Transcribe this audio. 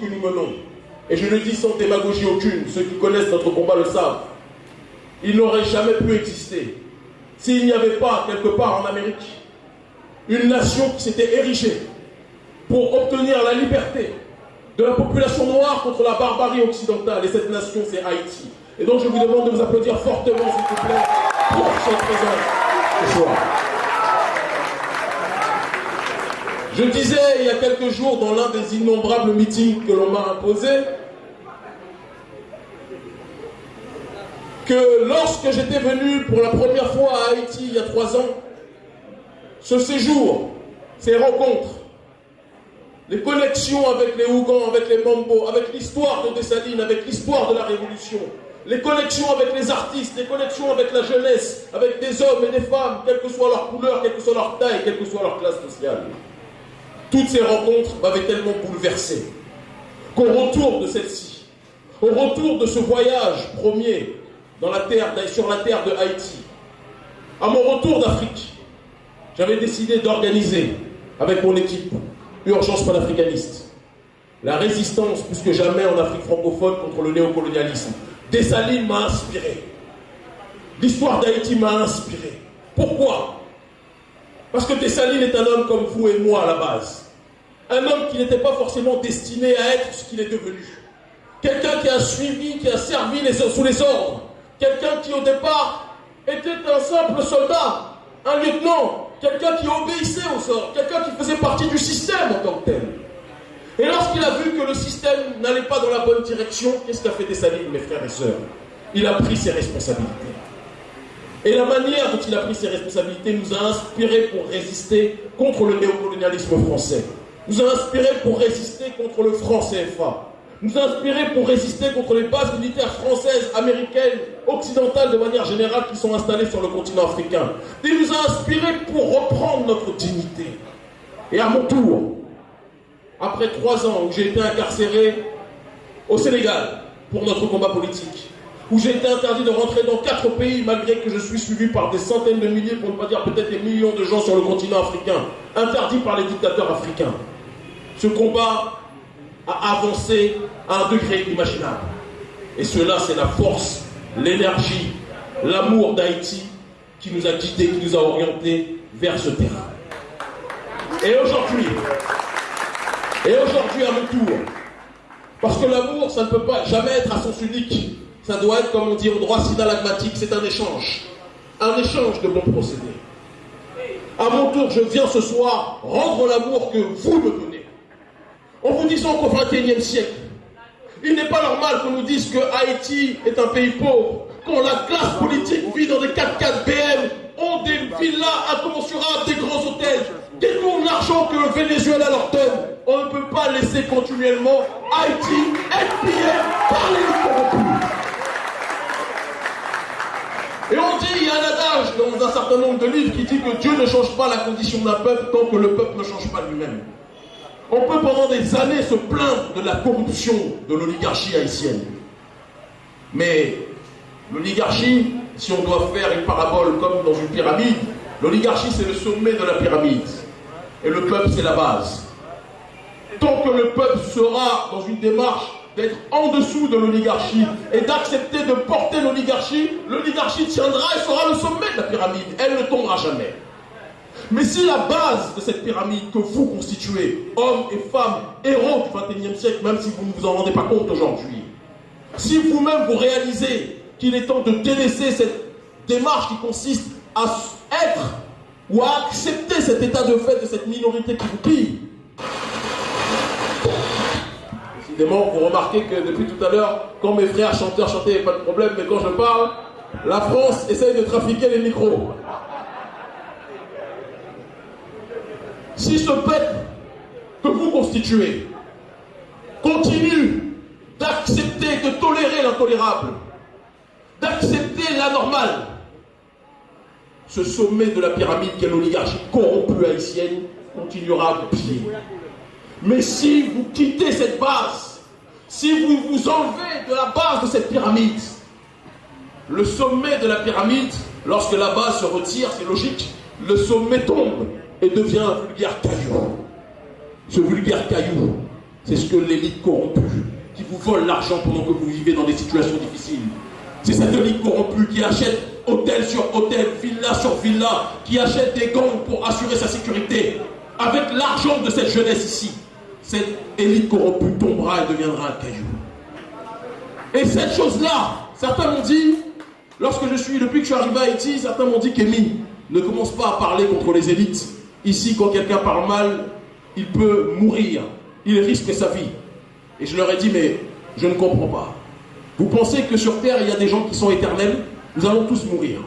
que nous menons, et je le dis sans démagogie aucune, ceux qui connaissent notre combat le savent, il n'aurait jamais pu exister s'il n'y avait pas, quelque part en Amérique, une nation qui s'était érigée pour obtenir la liberté de la population noire contre la barbarie occidentale. Et cette nation, c'est Haïti. Et donc, je vous demande de vous applaudir fortement, s'il vous plaît, pour cette présence ce soir. Je disais il y a quelques jours dans l'un des innombrables meetings que l'on m'a imposé que lorsque j'étais venu pour la première fois à Haïti il y a trois ans, ce séjour, ces rencontres, les connexions avec les Ougans, avec les Mambo, avec l'histoire de Dessalines, avec l'histoire de la Révolution, les connexions avec les artistes, les connexions avec la jeunesse, avec des hommes et des femmes, quelle que soit leur couleur, quelle que soit leur taille, quelle que soit leur classe sociale. Toutes ces rencontres m'avaient tellement bouleversé qu'au retour de celle-ci, au retour de ce voyage premier dans la terre, sur la terre de Haïti, à mon retour d'Afrique, j'avais décidé d'organiser avec mon équipe Urgence panafricaniste. La résistance, plus que jamais en Afrique francophone, contre le néocolonialisme. Dessalines m'a inspiré. L'histoire d'Haïti m'a inspiré. Pourquoi? Parce que Dessalines est un homme comme vous et moi à la base. Un homme qui n'était pas forcément destiné à être ce qu'il est devenu. Quelqu'un qui a suivi, qui a servi sous les ordres. Quelqu'un qui au départ était un simple soldat, un lieutenant, quelqu'un qui obéissait au sort, quelqu'un qui faisait partie du système en tant que tel. Et lorsqu'il a vu que le système n'allait pas dans la bonne direction, qu'est-ce qu'a fait Dessalines, mes frères et sœurs? Il a pris ses responsabilités. Et la manière dont il a pris ses responsabilités nous a inspiré pour résister contre le néocolonialisme français. Nous a inspiré pour résister contre le franc CFA nous inspirer pour résister contre les bases militaires françaises, américaines, occidentales de manière générale qui sont installées sur le continent africain. Il nous a inspirés pour reprendre notre dignité. Et à mon tour, après trois ans où j'ai été incarcéré au Sénégal pour notre combat politique, où j'ai été interdit de rentrer dans quatre pays malgré que je suis suivi par des centaines de milliers, pour ne pas dire peut-être des millions de gens sur le continent africain, interdit par les dictateurs africains. Ce combat à avancer à un degré imaginable. Et cela, c'est la force, l'énergie, l'amour d'Haïti qui nous a guidés, qui nous a orientés vers ce terrain. Et aujourd'hui, et aujourd'hui à mon tour, parce que l'amour, ça ne peut pas jamais être à sens unique. Ça doit être, comme on dit au droit synalagmatique, c'est un échange. Un échange de bons procédés. À mon tour, je viens ce soir rendre l'amour que vous me donnez en vous disant qu'au XXIe siècle, il n'est pas normal qu'on nous dise que Haïti est un pays pauvre, quand la classe politique vit dans des 4x4 BM, ont des villas incommensurables, des grands hôtels, détournent l'argent que le Venezuela leur donne. On ne peut pas laisser continuellement Haïti être pillé par les corrompus. Et on dit, il y a un adage dans un certain nombre de livres qui dit que Dieu ne change pas la condition d'un peuple tant que le peuple ne change pas lui-même. On peut pendant des années se plaindre de la corruption de l'oligarchie haïtienne. Mais l'oligarchie, si on doit faire une parabole comme dans une pyramide, l'oligarchie c'est le sommet de la pyramide. Et le peuple c'est la base. Tant que le peuple sera dans une démarche d'être en dessous de l'oligarchie et d'accepter de porter l'oligarchie, l'oligarchie tiendra et sera le sommet de la pyramide. Elle ne tombera jamais. Mais si la base de cette pyramide que vous constituez, hommes et femmes, héros du XXIe siècle, même si vous ne vous en rendez pas compte aujourd'hui, si vous-même vous réalisez qu'il est temps de délaisser cette démarche qui consiste à être ou à accepter cet état de fait de cette minorité qui vous pille, vous remarquez que depuis tout à l'heure, quand mes frères chanteurs chantaient, pas de problème, mais quand je parle, la France essaye de trafiquer les micros. si ce peuple que vous constituez continue d'accepter, de tolérer l'intolérable, d'accepter l'anormal, ce sommet de la pyramide qu'est l'oligarchie corrompue haïtienne continuera à plier. Mais si vous quittez cette base, si vous vous enlevez de la base de cette pyramide, le sommet de la pyramide, lorsque la base se retire, c'est logique, le sommet tombe et devient un vulgaire caillou. Ce vulgaire caillou C'est ce que l'élite corrompue, qui vous vole l'argent pendant que vous vivez dans des situations difficiles. C'est cette élite corrompue qui achète hôtel sur hôtel, villa sur villa, qui achète des gangs pour assurer sa sécurité. Avec l'argent de cette jeunesse ici, cette élite corrompue tombera et deviendra un caillou. Et cette chose-là, certains m'ont dit, lorsque je suis, depuis que je suis arrivé à Haïti, certains m'ont dit qu'Emile, ne commence pas à parler contre les élites. Ici, quand quelqu'un parle mal, il peut mourir. Il risque sa vie. Et je leur ai dit, mais je ne comprends pas. Vous pensez que sur Terre, il y a des gens qui sont éternels? Nous allons tous mourir.